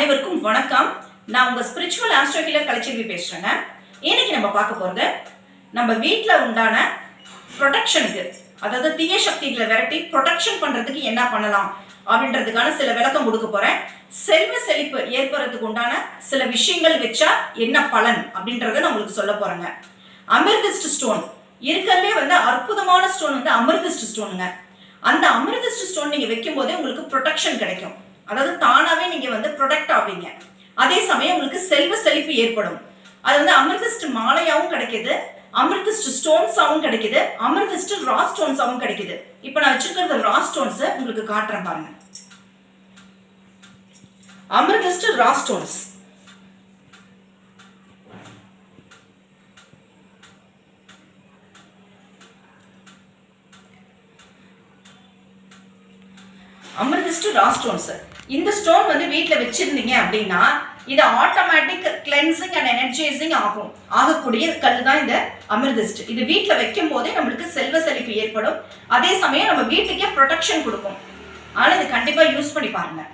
அனைவருக்கும் வணக்கம். நான் உங்கள் ஸ்பிரிச்சுவல் ஆஸ்ட்ரோ ஹீலர் கலைச்செல்வி பேசுறேங்க. இன்னைக்கு நம்ம பார்க்க போகிறது நம்ம வீட்டில் உண்டான ப்ரொடெக்ஷனுக்கு அதாவது தீய சக்திகளை விரட்டி ப்ரொடெக்ஷன் பண்றதுக்கு என்ன பண்ணலாம் அப்படின்றதுக்கான சில விளக்கம் கொடுக்க போறேன். செல்வ செழிப்பு ஏற்படுறதுக்கு உண்டான சில விஷயங்கள் வச்சா என்ன பலன் அப்படின்றத நான் உங்களுக்கு சொல்ல போறேங்க. அமிர்திஸ்ட் ஸ்டோன் இருக்கிறதுலே வந்து அற்புதமான ஸ்டோன் வந்து அமிர்திஸ்ட் ஸ்டோனுங்க அந்த அமிர்திஸ்ட் ஸ்டோன் நீங்கள் வைக்கும் போதே உங்களுக்கு ப்ரொடெக்ஷன் கிடைக்கும். அதாவது தானாவே நீங்க வந்து ப்ரொடெக்ட் ஆவீங்க. அதே சமயம் உங்களுக்கு செல்வ செழிப்பு ஏற்படும். அது வந்து அமிர்தஸ்ட் மாலையாவும் கிடைக்குது. அமிர்திஸ்ட் ஸ்டோன்ஸாவும் கிடைக்குது. அமிர்தஸ்ட் ரா ஸ்டோன்ஸாவும் கிடைக்குது. இப்போ நான் வச்சிருக்கிறது ரா ஸ்டோன்ஸ் உங்களுக்கு காட்டுறேன் பாருங்க. Amethyst raw stones amethyst raw stones இந்த ஸ்டோன் வந்து வீட்டில் வச்சிருந்தீங்க அப்படின்னா இது ஆட்டோமேட்டிக் கிளென்சிங் அண்ட் எனர்ஜைசிங் ஆகும். ஆகக்கூடிய கல் தான் இந்த அமிர்திஸ்ட் இது வீட்டில் வைக்கும் போதே நம்மளுக்கு செல்வ செழிப்பு ஏற்படும். அதே சமயம் நம்ம வீட்டுக்கே ப்ரொடெக்ஷன் கொடுக்கும். ஆனால் இது கண்டிப்பாக யூஸ் பண்ணி பாருங்கள்